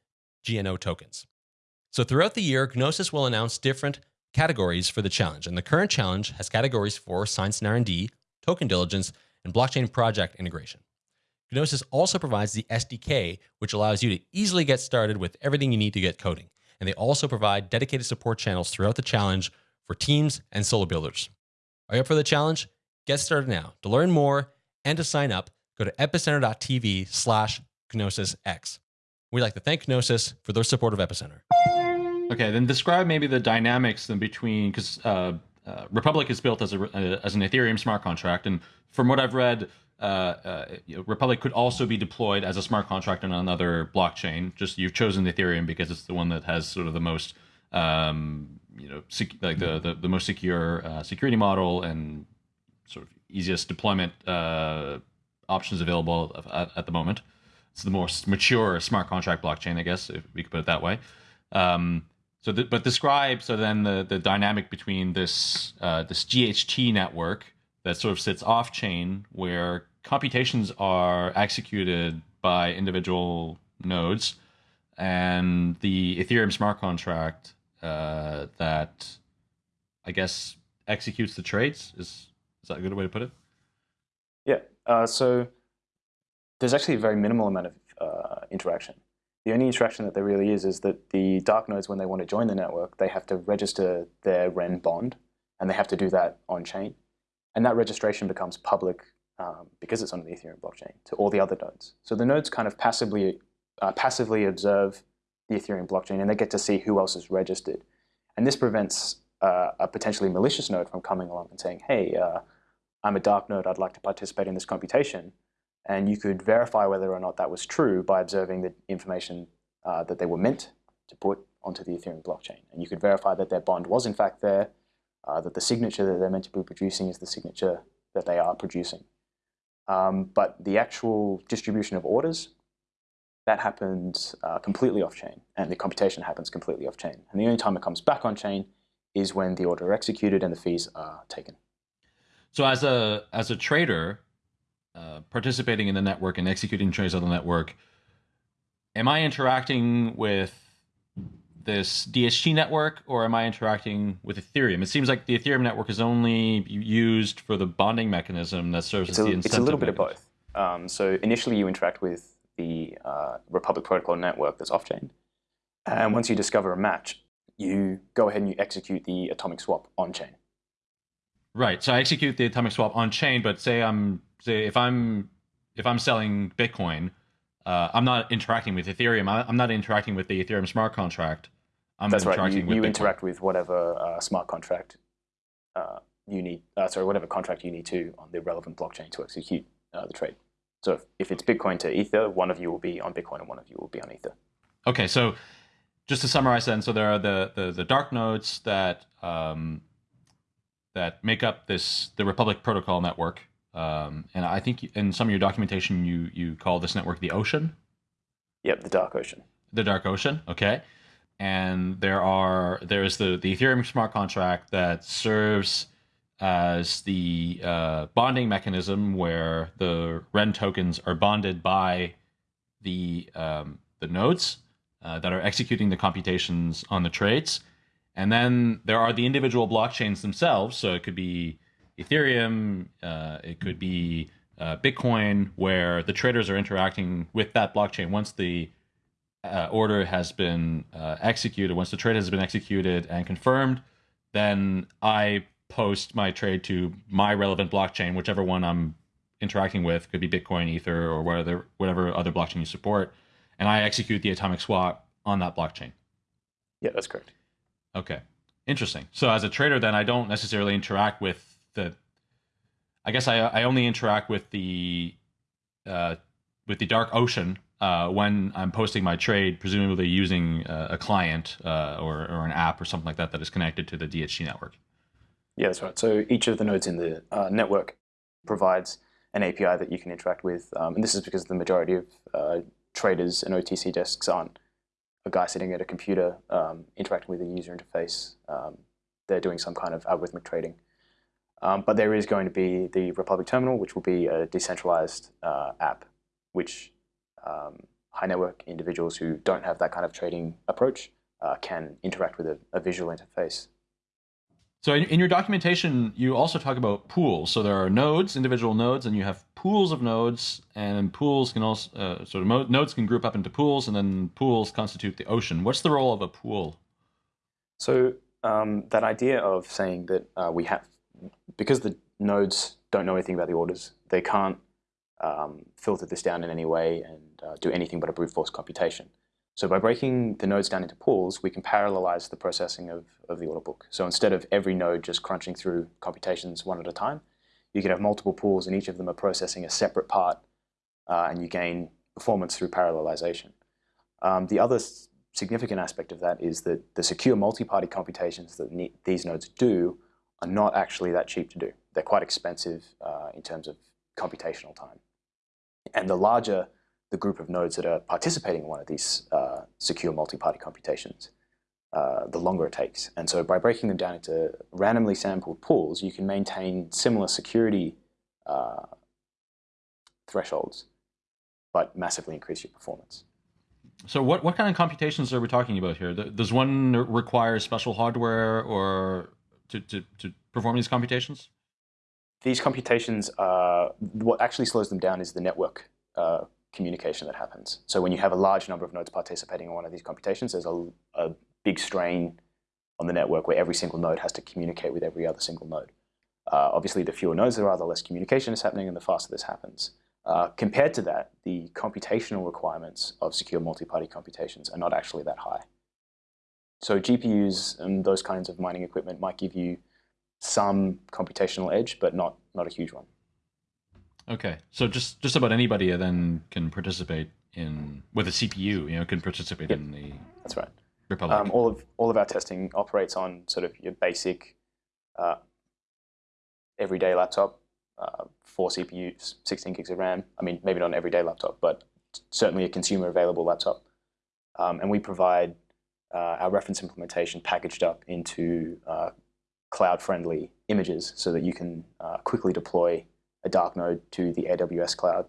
A: GNO tokens. So throughout the year, Gnosis will announce different categories for the challenge. And the current challenge has categories for science and R&D, token diligence, and blockchain project integration. Gnosis also provides the SDK, which allows you to easily get started with everything you need to get coding. And they also provide dedicated support channels throughout the challenge for teams and solo builders. Are you up for the challenge? Get started now. To learn more And to sign up, go to epicenter.tv slash GnosisX. We'd like to thank Gnosis for their support of Epicenter.
B: Okay, then describe maybe the dynamics in between, because uh, uh, Republic is built as a uh, as an Ethereum smart contract, and from what I've read, uh, uh, you know, Republic could also be deployed as a smart contract on another blockchain. Just you've chosen Ethereum because it's the one that has sort of the most, um, you know, sec- like the, the, the most secure security model and sort of easiest deployment options available at, at, the moment. It's the most mature smart contract blockchain, I guess, if we could put it that way. Um, so, the, but describe so then the the dynamic between this uh, this DHT network that sort of sits off chain, where computations are executed by individual nodes, and the Ethereum smart contract uh, that I guess executes the trades. Is is that a good way to put it?
D: Yeah. Uh, so there's actually a very minimal amount of uh, interaction. The only interaction that there really is is that the dark nodes, when they want to join the network, they have to register their REN bond, and they have to do that on chain. And that registration becomes public um, because it's on the Ethereum blockchain to all the other nodes. So the nodes kind of passively, uh, passively observe the Ethereum blockchain, and they get to see who else is registered. And this prevents uh, a potentially malicious node from coming along and saying, hey, uh, I'm a dark node, I'd like to participate in this computation. And you could verify whether or not that was true by observing the information uh, that they were meant to put onto the Ethereum blockchain. And you could verify that their bond was in fact there, uh, that the signature that they're meant to be producing is the signature that they are producing. Um, but the actual distribution of orders, that happens uh, completely off-chain, and the computation happens completely off-chain. And the only time it comes back on-chain is when the order executed and the fees are taken.
B: So as a as a trader, uh, participating in the network and executing trades on the network, am I interacting with this DHT network or am I interacting with Ethereum? It seems like the Ethereum network is only used for the bonding mechanism that serves
D: it's
B: as
D: a,
B: the incentive.
D: It's a little
B: mechanism.
D: bit of both. Um, so initially you interact with the uh, Republic Protocol network that's off-chain. And once you discover a match, you go ahead and you execute the atomic swap on-chain.
B: Right. So I execute the atomic swap on-chain, but say I'm say if I'm if I'm selling Bitcoin, uh, I'm not interacting with Ethereum. I'm not interacting with the Ethereum smart contract. I'm
D: That's right. You,
B: with
D: you interact with whatever uh, smart contract uh, you need. Uh, sorry, whatever contract you need to on the relevant blockchain to execute uh, the trade. So if, if it's Bitcoin to Ether, one of you will be on Bitcoin and one of you will be on Ether.
B: Okay, so just to summarize, then, so there are the the, the dark nodes that um, that make up this the Republic Protocol network, um, and I think in some of your documentation, you you call this network the ocean.
D: Yep, the dark ocean.
B: The dark ocean. Okay. And there are there is the the Ethereum smart contract that serves as the uh, bonding mechanism where the REN tokens are bonded by the um, the nodes uh, that are executing the computations on the trades. And then there are the individual blockchains themselves. So it could be Ethereum, uh, it could be uh, Bitcoin, where the traders are interacting with that blockchain once the uh, order has been uh, executed, once the trade has been executed and confirmed, then I post my trade to my relevant blockchain, whichever one I'm interacting with, could be Bitcoin, Ether, or whatever whatever other blockchain you support, and I execute the atomic swap on that blockchain.
D: Yeah, that's correct.
B: Okay, interesting. So as a trader, then I don't necessarily interact with the I guess I I only interact with the uh, with the dark ocean uh, when I'm posting my trade, presumably using uh, a client uh, or or an app or something like that that is connected to the DHT network.
D: Yeah, that's right. So each of the nodes in the uh, network provides an API that you can interact with, um, and this is because the majority of uh, traders and OTC desks aren't a guy sitting at a computer um, interacting with a user interface. Um, they're doing some kind of algorithmic trading. Um, but there is going to be the Republic Terminal, which will be a decentralized uh, app, which um, high network individuals who don't have that kind of trading approach uh, can interact with a, a, visual interface.
B: So in, in, your documentation, you also talk about pools. So there are nodes, individual nodes, and you have pools of nodes, and pools can also uh, sort of nodes can group up into pools, and then pools constitute the ocean. What's the role of a pool?
D: So um, that idea of saying that uh, we have because the nodes don't know anything about the orders, they can't um, filter this down in any way and uh, do anything but a brute force computation. So by breaking the nodes down into pools, we can parallelize the processing of, of the order book. So instead of every node just crunching through computations one at a time, you can have multiple pools and each of them are processing a separate part uh, and you gain performance through parallelization. Um, the other significant aspect of that is that the secure multi-party computations that these nodes do are not actually that cheap to do. They're quite expensive uh, in terms of computational time. And the larger the group of nodes that are participating in one of these uh, secure multi-party computations, uh, the longer it takes. And so by breaking them down into randomly sampled pools, you can maintain similar security uh, thresholds, but massively increase your performance.
B: So what, what kind of computations are we talking about here? Does one require special hardware or to, to, to perform these computations?
D: These computations, are, what actually slows them down is the network uh, communication that happens. So when you have a large number of nodes participating in one of these computations, there's a, a big strain on the network where every single node has to communicate with every other single node. Uh, obviously, the fewer nodes there are, the less communication is happening and the faster this happens. Uh, compared to that, the computational requirements of secure multi-party computations are not actually that high. So GPUs and those kinds of mining equipment might give you some computational edge, but not, not a huge one.
B: Okay, so just just about anybody then can participate in with a CPU. You know, can participate
D: yep.
B: in the.
D: That's right.
B: Republic.
D: Um, all of all of our testing operates on sort of your basic, uh, everyday laptop, uh, four CPUs, 16 gigs of RAM. I mean, maybe not an everyday laptop, but certainly a consumer available laptop. Um, and we provide uh, our reference implementation packaged up into uh, cloud-friendly images so that you can uh, quickly deploy a dark node to the AWS cloud.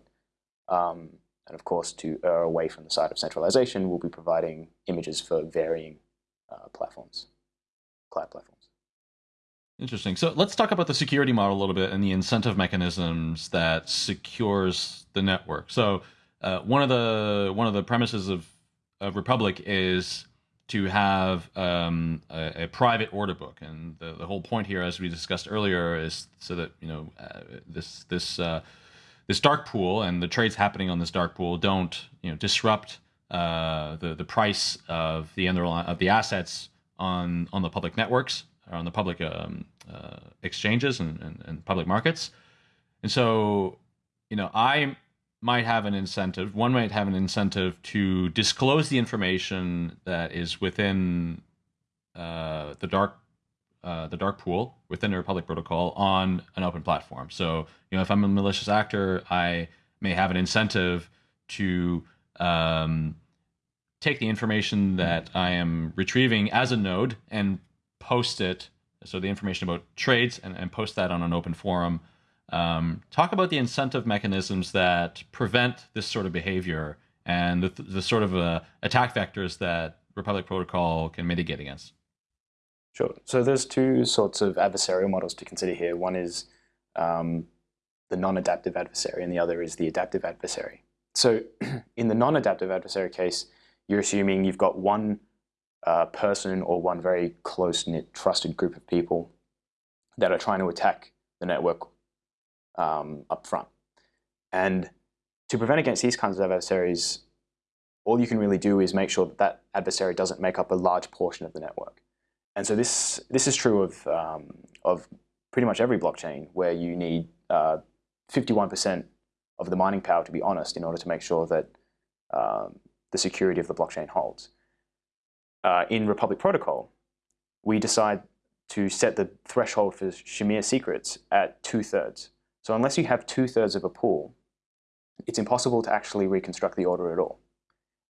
D: Um, and of course, to err away from the side of centralization, we'll be providing images for varying uh, platforms, cloud platforms.
B: Interesting. So let's talk about the security model a little bit and the incentive mechanisms that secures the network. So uh, one of the one of the premises of, of Republic is to have um, a, a, private order book, and the, the whole point here, as we discussed earlier, is so that you know uh, this this uh, this dark pool and the trades happening on this dark pool don't you know disrupt uh, the the price of the underlying of the assets on on the public networks or on the public um, uh, exchanges and, and, and public markets, and so you know I might have an incentive, one might have an incentive to disclose the information that is within uh, the dark uh, the dark pool within the Republic protocol on an open platform. So, you know, if I'm a malicious actor, I may have an incentive to um, take the information that I am retrieving as a node and post it. So the information about trades and, and post that on an open forum um, talk about the incentive mechanisms that prevent this sort of behavior and the, the sort of uh, attack vectors that Republic Protocol can mitigate against.
D: Sure. So there's two sorts of adversarial models to consider here. One is um, the non-adaptive adversary, and the other is the adaptive adversary. So in the non-adaptive adversary case, you're assuming you've got one uh, person or one very close-knit, trusted group of people that are trying to attack the network um, up front. And to prevent against these kinds of adversaries, all you can really do is make sure that that adversary doesn't make up a large portion of the network. And so this, this is true of, um, of pretty much every blockchain where you need 51% uh, of the mining power to be honest in order to make sure that um, the security of the blockchain holds. Uh, in Republic Protocol, we decide to set the threshold for Shamir secrets at two-thirds. So unless you have two-thirds of a pool, it's impossible to actually reconstruct the order at all.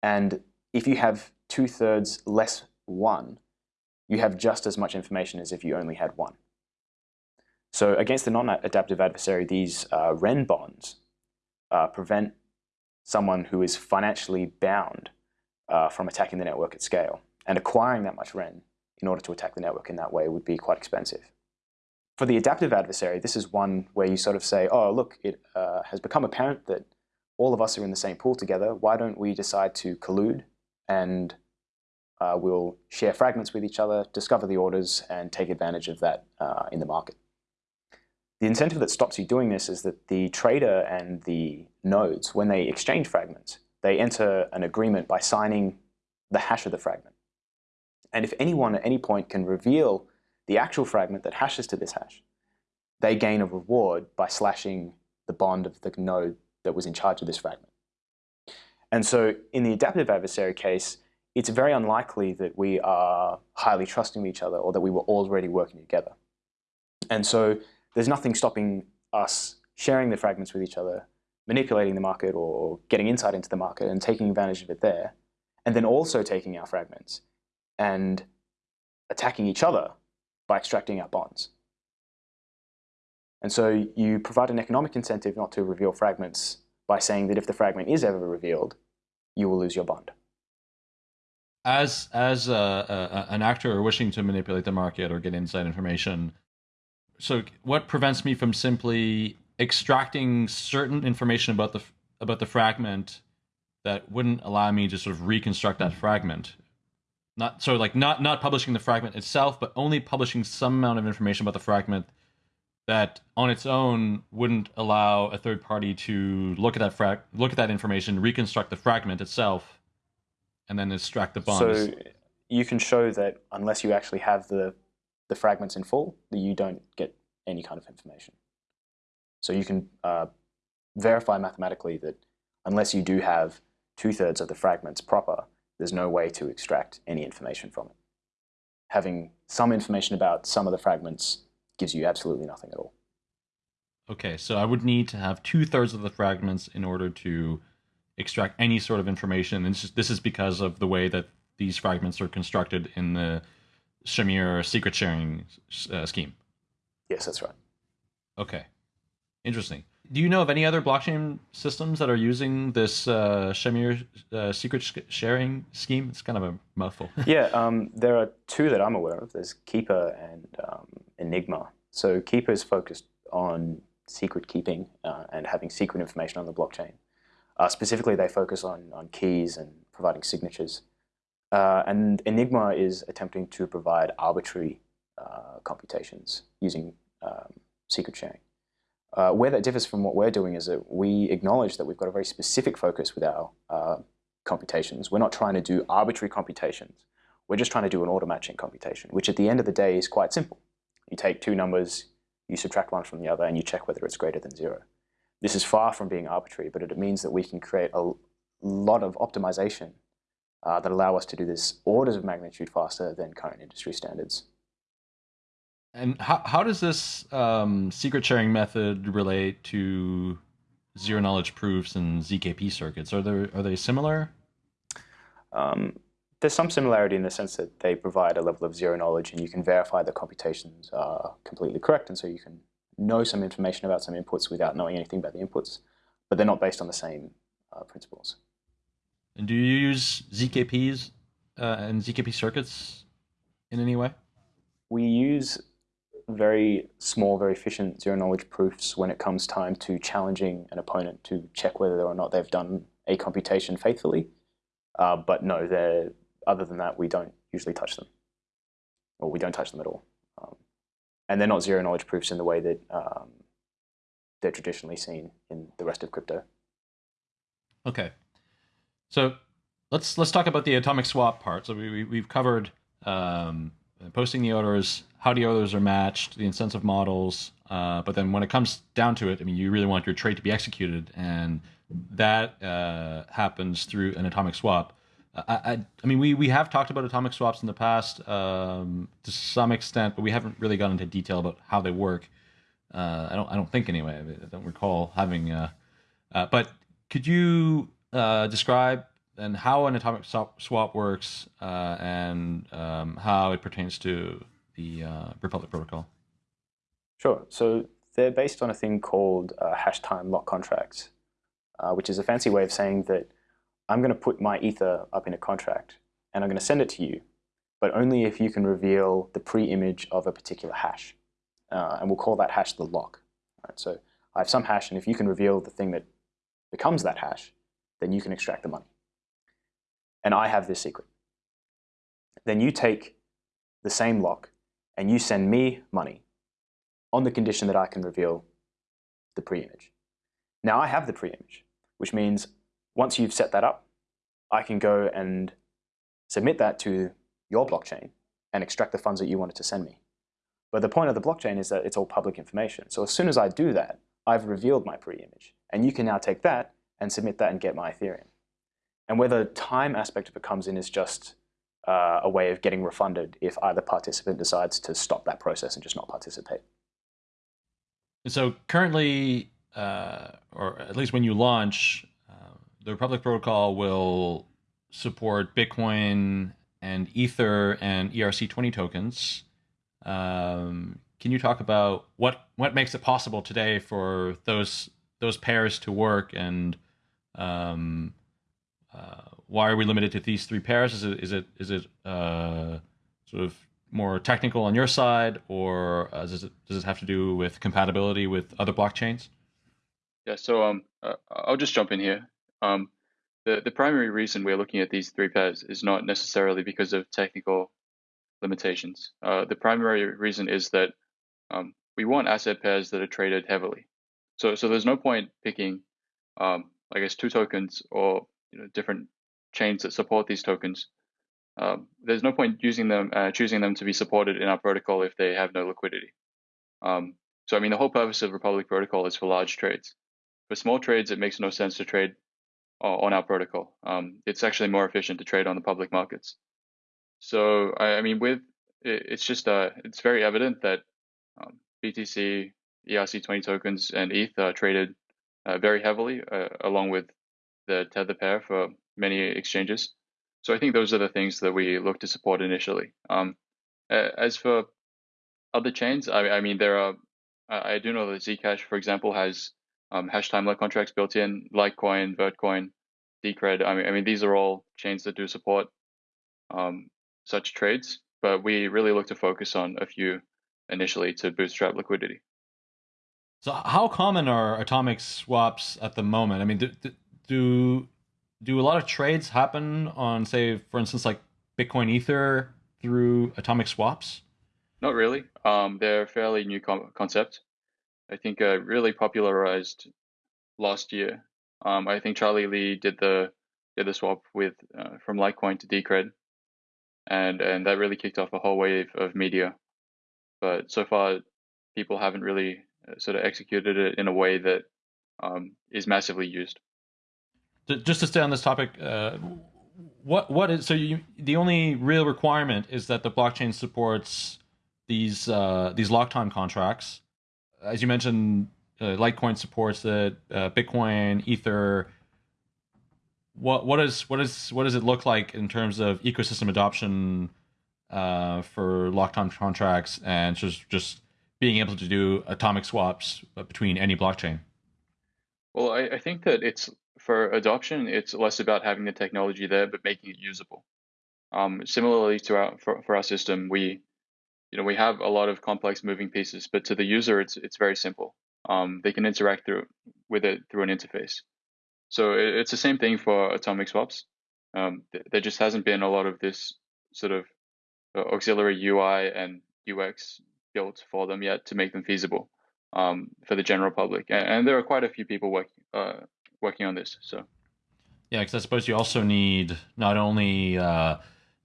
D: And if you have two-thirds less one, you have just as much information as if you only had one. So against the non-adaptive adversary, these uh, REN bonds uh, prevent someone who is financially bound uh, from attacking the network at scale. And acquiring that much REN in order to attack the network in that way would be quite expensive. For the adaptive adversary, this is one where you sort of say, oh, look, it uh, has become apparent that all of us are in the same pool together. Why don't we decide to collude and uh, we'll share fragments with each other, discover the orders, and take advantage of that uh, in the market. The incentive that stops you doing this is that the trader and the nodes, when they exchange fragments, they enter an agreement by signing the hash of the fragment. And if anyone at any point can reveal the actual fragment that hashes to this hash, they gain a reward by slashing the bond of the node that was in charge of this fragment. And so in the adaptive adversary case, it's very unlikely that we are highly trusting each other or that we were already working together. And so there's nothing stopping us sharing the fragments with each other, manipulating the market or getting insight into the market and taking advantage of it there, and then also taking our fragments and attacking each other by extracting our bonds. And so you provide an economic incentive not to reveal fragments by saying that if the fragment is ever revealed, you will lose your bond.
B: As as a, a, an actor wishing to manipulate the market or get inside information, so what prevents me from simply extracting certain information about the about the fragment that wouldn't allow me to sort of reconstruct that fragment? Not so like not not publishing the fragment itself, but only publishing some amount of information about the fragment that on its own wouldn't allow a third party to look at that look at that information, reconstruct the fragment itself, and then extract the bonds.
D: So you can show that unless you actually have the the fragments in full, that you don't get any kind of information. So you can uh, verify mathematically that unless you do have two-thirds of the fragments proper, there's no way to extract any information from it. Having some information about some of the fragments gives you absolutely nothing at all.
B: Okay, so I would need to have two-thirds of the fragments in order to extract any sort of information. And this is, this is because of the way that these fragments are constructed in the Shamir secret sharing uh, scheme.
D: Yes, that's right.
B: Okay, interesting. Do you know of any other blockchain systems that are using this uh, Shamir uh, secret sh sharing scheme? It's kind of a mouthful.
D: yeah, um, there are two that I'm aware of. There's Keeper and um, Enigma. So Keeper is focused on secret keeping uh, and having secret information on the blockchain. Uh, specifically, they focus on, on keys and providing signatures. Uh, and Enigma is attempting to provide arbitrary uh, computations using um, secret sharing. Uh, where that differs from what we're doing is that we acknowledge that we've got a very specific focus with our uh, computations. We're not trying to do arbitrary computations. We're just trying to do an order matching computation, which at the end of the day is quite simple. You take two numbers, you subtract one from the other, and you check whether it's greater than zero. This is far from being arbitrary, but it means that we can create a lot of optimization uh, that allow us to do this orders of magnitude faster than current industry standards.
B: And how, how does this um, secret sharing method relate to zero knowledge proofs and ZKP circuits? Are there are they similar?
D: Um, there's some similarity in the sense that they provide a level of zero knowledge and you can verify the computations are completely correct and so you can know some information about some inputs without knowing anything about the inputs, but they're not based on the same uh, principles.
B: And do you use ZKPs uh, and ZKP circuits in any way?
D: We use very small, very efficient zero-knowledge proofs when it comes time to challenging an opponent to check whether or not they've done a computation faithfully. Uh, but no, they're, other than that, we don't usually touch them. Or we don't touch them at all. Um, and they're not zero-knowledge proofs in the way that um, they're traditionally seen in the rest of crypto.
B: Okay. So let's let's talk about the atomic swap part. So we, we have covered um, posting the orders, how the others are matched, the incentive models. Uh, but then when it comes down to it, I mean, you really want your trade to be executed, and that uh, happens through an atomic swap. I, I, I, mean, we, we have talked about atomic swaps in the past um, to some extent, but we haven't really gone into detail about how they work. Uh, I don't I don't think anyway. I don't recall having. Uh, uh, but could you uh, describe and how an atomic swap works and um, how it pertains to the uh, Republic protocol?
D: Sure. So they're based on a thing called uh, hash time lock contracts, uh, which is a fancy way of saying that I'm going to put my ether up in a contract and I'm going to send it to you, but only if you can reveal the pre-image of a particular hash. Uh, and we'll call that hash the lock. Right, so I have some hash, and if you can reveal the thing that becomes that hash, then you can extract the money. And I have this secret. Then you take the same lock and you send me money. on the condition that I can reveal the pre-image. Now I have the pre-image, which means once you've set that up, I can go and submit that to your blockchain and extract the funds that you wanted to send me. But the point of the blockchain is that it's all public information. So as soon as I do that, I've revealed my pre-image. And you can now take that and submit that and get my Ethereum. And where the time aspect of it comes in is just uh, a way of getting refunded if either participant decides to stop that process and just not participate.
B: So currently, uh, or at least when you launch, uh, the Republic Protocol will support Bitcoin and Ether and ERC20 tokens. Um, can you talk about what what makes it possible today for those those pairs to work and um, uh, why are we limited to these three pairs? Is it is it is it uh, sort of more technical on your side, or uh, does it does it have to do with compatibility with other blockchains?
C: Yeah, so um, uh, I'll just jump in here. Um, the the primary reason we're looking at these three pairs is not necessarily because of technical limitations. Uh, the primary reason is that um, we want asset pairs that are traded heavily. So so there's no point picking, um, I guess, two tokens or you know, different chains that support these tokens. Um, there's no point using them, uh, choosing them to be supported in our protocol if they have no liquidity. Um, so I mean, the whole purpose of Republic Protocol is for large trades. For small trades, it makes no sense to trade on our protocol. Um, it's actually more efficient to trade on the public markets. So I, I mean, with it, it's just uh, it's very evident that um, BTC, ERC20 tokens, and ETH are traded uh, very heavily, uh, along with the tether pair for many exchanges. So I think those are the things that we look to support initially. Um, as for other chains, I, I, mean, there are, I do know that Zcash, for example, has um, hash time lock contracts built in, Litecoin, Vertcoin, Decred. I mean, I mean, these are all chains that do support um, such trades, but we really look to focus on a few initially to bootstrap liquidity.
B: So, how common are atomic swaps at the moment? I mean, do do, do a lot of trades happen on, say, for instance, like Bitcoin Ether through atomic swaps?
C: Not really. Um, they're a fairly new concept. I think uh, really popularized last year. Um, I think Charlie Lee did the did the swap with uh, from Litecoin to Decred, and and that really kicked off a whole wave of media. But so far, people haven't really uh, sort of executed it in a way that um, is massively used.
B: Just to stay on this topic, uh, what what is so you, the only real requirement is that the blockchain supports these uh, these lock time contracts. As you mentioned, uh, Litecoin supports it. Uh, Bitcoin, Ether. What what is what is what does it look like in terms of ecosystem adoption uh, for lock time contracts and just just being able to do atomic swaps between any blockchain?
C: Well, I, I think that it's for adoption, it's less about having the technology there, but making it usable. Um, similarly to our for, for our system, we you know we have a lot of complex moving pieces, but to the user, it's it's very simple. Um, they can interact through with it through an interface. So it, it's the same thing for atomic swaps. Um, th there just hasn't been a lot of this sort of uh, auxiliary UI and UX built for them yet to make them feasible um, for the general public. And, and, there are quite a few people working uh, working on this. So
B: yeah, because I suppose you also need not only uh,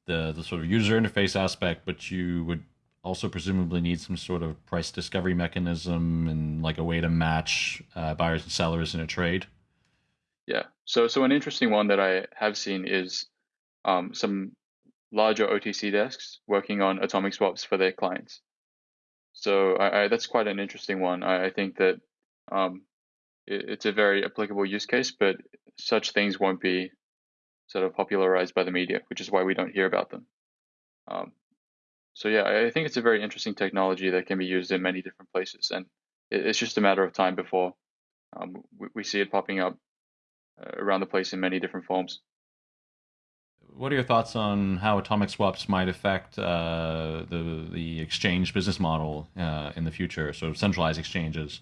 B: the the sort of user interface aspect, but you would also presumably need some sort of price discovery mechanism and like a way to match uh, buyers and sellers in a trade.
C: Yeah. So so an interesting one that I have seen is um, some larger OTC desks working on atomic swaps for their clients. So I, I, that's quite an interesting one. I, I think that um, it's a very applicable use case, but such things won't be sort of popularized by the media, which is why we don't hear about them. Um, so yeah, I think it's a very interesting technology that can be used in many different places, and it's just a matter of time before um, we, we, see it popping up uh, around the place in many different forms.
B: What are your thoughts on how atomic swaps might affect uh, the the exchange business model uh, in the future? sort of centralized exchanges.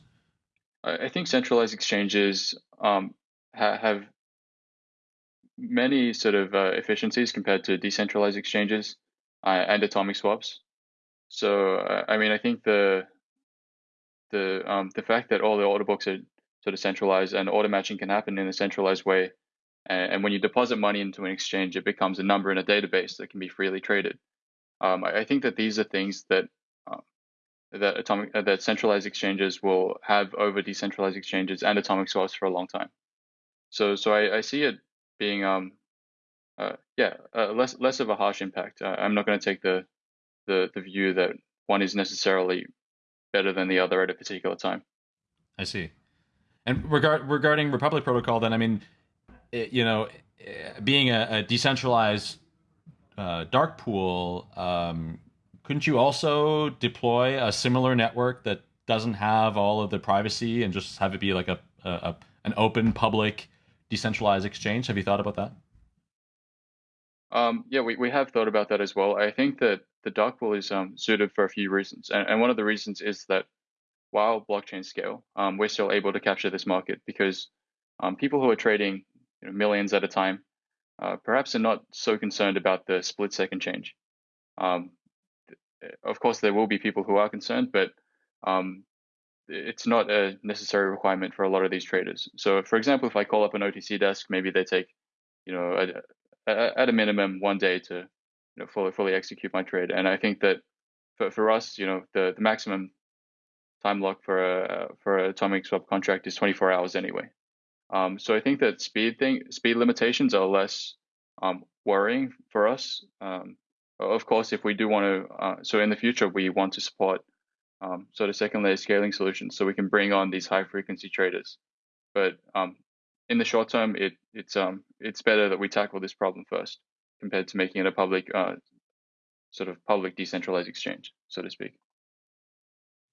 C: I think centralized exchanges um, ha have many sort of uh, efficiencies compared to decentralized exchanges uh, and atomic swaps. So, uh, I mean, I think the the um, the fact that all the order books are sort of centralized and order matching can happen in a centralized way. And, and when you deposit money into an exchange, it becomes a number in a database that can be freely traded. Um, I, I, think that these are things that that atomic uh, that centralized exchanges will have over decentralized exchanges and atomic swaps for a long time. So so I, I see it being um uh, yeah uh, less less of a harsh impact. I'm not going to take the, the the view that one is necessarily better than the other at a particular time.
B: I see. And regard regarding Republic Protocol, then I mean, it, you know, being a, a decentralized uh, dark pool, um, couldn't you also deploy a similar network that doesn't have all of the privacy and just have it be like a, a an open public decentralized exchange? Have you thought about that?
C: Um, yeah, we, we have thought about that as well. I think that the dark pool is um, suited for a few reasons. And, and one of the reasons is that while blockchain scale, um, we're still able to capture this market because um, people who are trading you know, millions at a time uh, perhaps are not so concerned about the split second change. Um, of course, there will be people who are concerned, but um, it's not a necessary requirement for a lot of these traders. So, for example, if I call up an OTC desk, maybe they take, you know, a, a, at a minimum one day to, you know, fully fully execute my trade. And I think that for for us, you know, the, the maximum time lock for a for a atomic swap contract is 24 hours anyway. Um, so I think that speed thing speed limitations are less um, worrying for us. Um, of course, if we do want to, uh, so in the future we want to support um, sort of second layer scaling solutions, so we can bring on these high frequency traders. But um, in the short term, it it's um it's better that we tackle this problem first compared to making it a public uh, sort of public decentralized exchange, so to speak.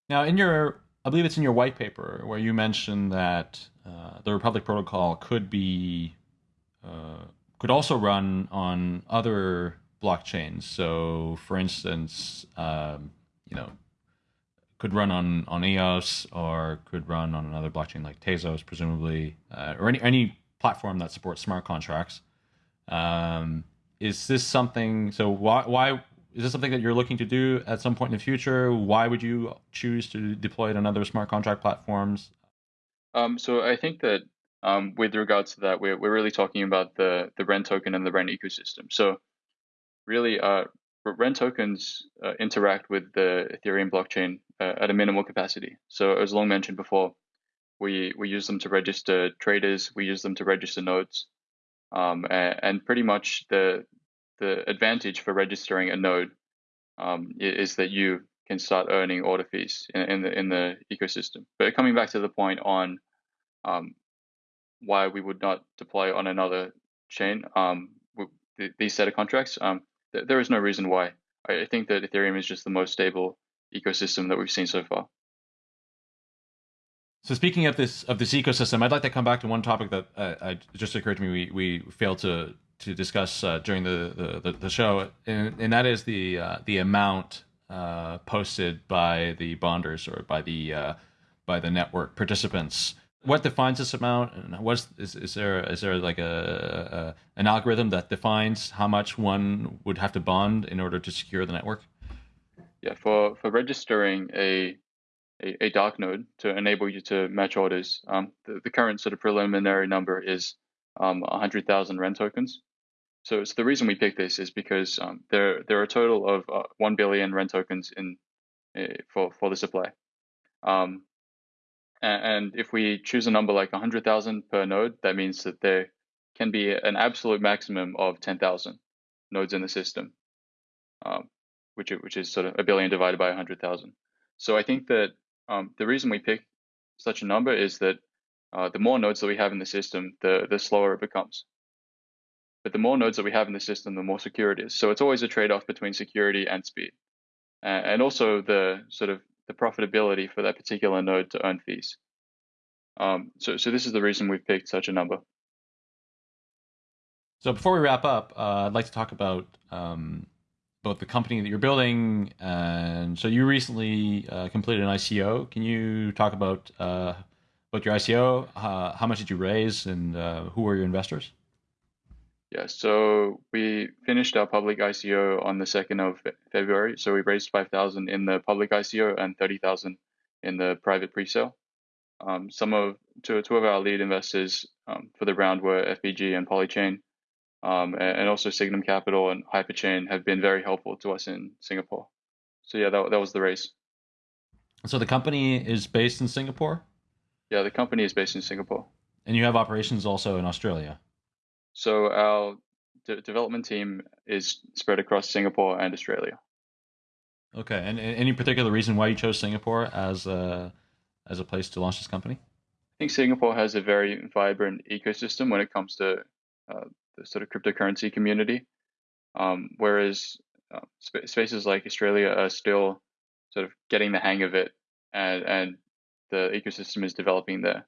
B: Now, in your, I believe it's in your white paper where you mentioned that uh, the Republic Protocol could be, uh, could also run on other blockchains. So, for instance, um, you know, could run on on EOS or could run on another blockchain like Tezos, presumably, uh, or any any platform that supports smart contracts. Um, is this something? So why why is this something that you're looking to do at some point in the future? Why would you choose to deploy it on other smart contract platforms?
C: Um, so I think that um, with regards to that, we're, we're really talking about the, the REN token and the REN ecosystem. So really, uh, tokens uh, interact with the Ethereum blockchain uh, at a minimal capacity. So as Loong mentioned before, we, we use them to register traders, we use them to register nodes, um, and, and pretty much the, the advantage for registering a node um, is that you can start earning order fees in, in, the in the ecosystem. But coming back to the point on um, why we would not deploy on another chain, um, these set of contracts, um, th there is no reason why. I think that Ethereum is just the most stable ecosystem that we've seen so far.
B: So speaking of this of this ecosystem, I'd like to come back to one topic that uh, just occurred to me. We we failed to to discuss uh, during the, the, the show, and, and that is the uh, the amount uh, posted by the bonders or by the uh, by the network participants. What defines this amount, and what's is, is there is there like a, a an algorithm that defines how much one would have to bond in order to secure the network?
C: Yeah, for for registering a a, a dark node to enable you to match orders, um, the, the current sort of preliminary number is um, 100,000 REN tokens. So, the reason we picked this is because um, there there are a total of uh, one billion REN tokens in uh, for for the supply, um, and, if we choose a number like hundred thousand per node, that means that there can be an absolute maximum of ten thousand nodes in the system, um, which which is sort of a billion divided by hundred thousand. So I think that um, the reason we pick such a number is that uh, the more nodes that we have in the system, the the slower it becomes. But the more nodes that we have in the system, the more secure it is. So it's always a trade-off between security and speed, and also the sort of the profitability for that particular node to earn fees. Um, so, so this is the reason we've picked such a number.
B: So before we wrap up, uh, I'd like to talk about um, both the company that you're building, and so you recently uh, completed an ICO. Can you talk about uh, about your ICO? Uh, how much did you raise, and uh, who were your investors?
C: Yeah, so we finished our public ICO on the 2nd of February. So we raised 5,000 in the public ICO and 30,000 in the private pre-sale. Um, some of two, two of our lead investors um, for the round were FBG and Polychain, um, and, and, also Signum Capital and Hyperchain have been very helpful to us in Singapore. So yeah, that, that was the race.
B: So the company is based in Singapore.
C: Yeah, the company is based in Singapore.
B: And you have operations also in Australia.
C: So our de- development team is spread across Singapore and Australia.
B: Okay, and, and any particular reason why you chose Singapore as a as a place to launch this company?
C: I think Singapore has a very vibrant ecosystem when it comes to uh, the sort of cryptocurrency community, um, whereas uh, sp- spaces like Australia are still sort of getting the hang of it, and and the ecosystem is developing there.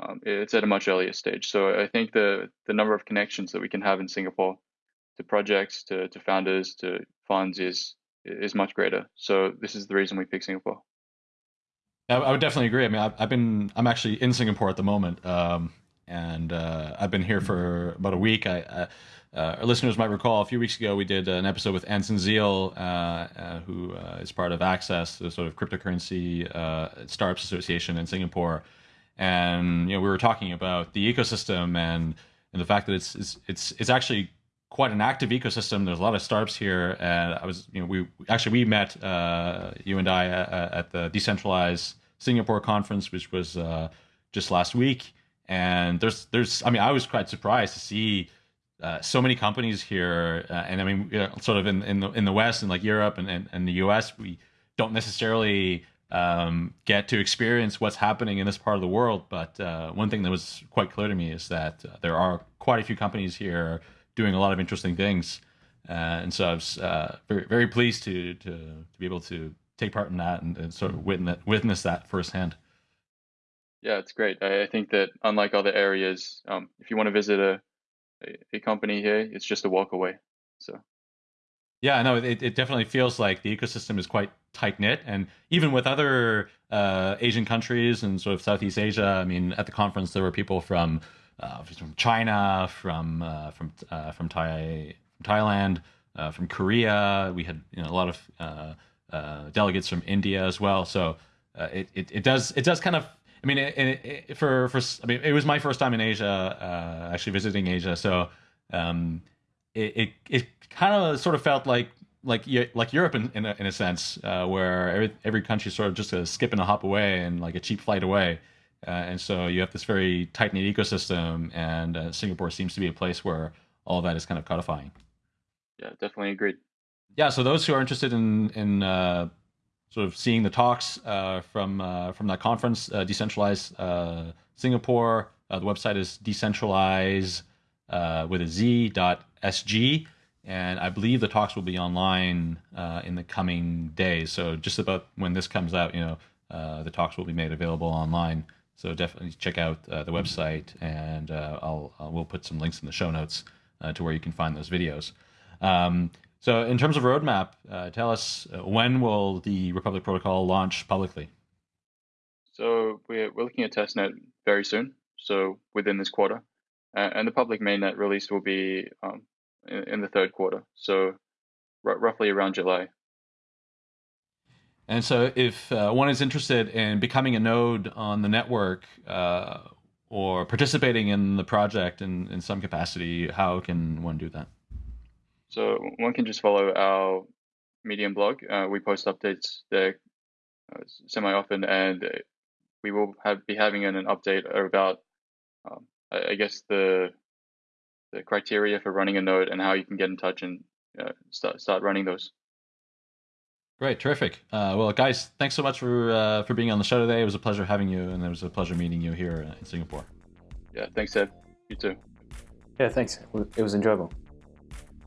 C: Um, it's at a much earlier stage. So I think the the number of connections that we can have in Singapore to projects, to, to founders, to funds is is much greater. So this is the reason we picked Singapore.
B: I, would definitely agree. I mean, I've, I've, been I'm actually in Singapore at the moment, um, and uh, I've been here for about a week. I, I uh, our listeners might recall a few weeks ago we did an episode with Anson Zeall, uh, uh who uh, is part of Access, the sort of cryptocurrency uh, startups association in Singapore, and you know we were talking about the ecosystem and and the fact that it's it's it's, it's actually quite an active ecosystem. There's a lot of startups here, and I was, you know, we actually we met uh, you and I uh, at the decentralized Singapore conference, which was uh, just last week. And there's there's I mean I was quite surprised to see uh, so many companies here, uh, and I mean you know, sort of in in the in the West and like Europe and, and, and the U.S. we don't necessarily um, get to experience what's happening in this part of the world. But uh, one thing that was quite clear to me is that there are quite a few companies here doing a lot of interesting things. Uh, and so I was uh, very very pleased to, to to be able to take part in that and, and sort of witness witness that firsthand.
C: Yeah, it's great. I, I think that unlike other areas, um, if you want to visit a, a, a company here, it's just a walk away. So.
B: Yeah, no, it, it definitely feels like the ecosystem is quite tight knit, and even with other uh, Asian countries and sort of Southeast Asia. I mean, at the conference there were people from uh, from China, from uh, from uh, from Thai, Thailand, uh, from Korea. We had you know, a lot of uh, delegates from India as well. So it, it, it does it does kind of. I mean, it, it, for for I mean, it was my first time in Asia, actually visiting Asia. So um, it it, it kind of sort of felt like like like Europe in in a, in a sense, where every every country is sort of just a skip and a hop away and like a cheap flight away. Uh, and so you have this very tight knit ecosystem, and uh, Singapore seems to be a place where all that is kind of codifying.
C: Yeah, definitely agreed.
B: Yeah, so those who are interested in in uh, sort of seeing the talks uh, from uh, from that conference, uh, decentralized Singapore, the website is decentralize with a z dot sg, and I believe the talks will be online in the coming days. So just about when this comes out, you know, the talks will be made available online. So definitely check out uh, the website, and uh, I'll, I'll, we'll put some links in the show notes uh, to where you can find those videos. Um, so in terms of roadmap, uh, tell us uh, when will the Republic Protocol launch publicly?
C: So we're, we're looking at testnet very soon, so within this quarter, and the public mainnet release will be um, in, in, the third quarter, so r- roughly around July.
B: And so, if uh, one is interested in becoming a node on the network uh, or participating in the project in, in some capacity, how can one do that?
C: So, one can just follow our Medium blog. Uh, we post updates there uh, semi often, and we will have, be having an, an update about, um, I, I, guess, the the criteria for running a node and how you can get in touch and uh, start, start running those.
B: Great, terrific. Uh, well, guys, thanks so much for uh, for being on the show today. It was a pleasure having you, and it was a pleasure meeting you here in Singapore.
C: Yeah, thanks, Ed. You too.
D: Yeah, thanks. It was enjoyable.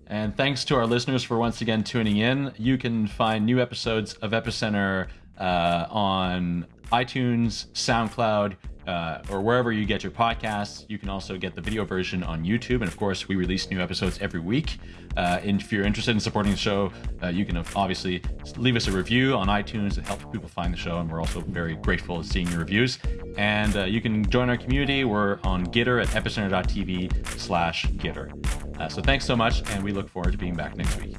B: And thanks to our listeners for once again tuning in. You can find new episodes of Epicenter uh, on iTunes, SoundCloud, uh, or wherever you get your podcasts. You can also get the video version on YouTube. And of course, we release new episodes every week. Uh, and if you're interested in supporting the show, uh, you can obviously leave us a review on iTunes. It helps people find the show. And we're also very grateful to seeing your reviews. And uh, you can join our community. We're on Gitter at epicenter.tv slash Gitter. Uh, so thanks so much. And we look forward to being back next week.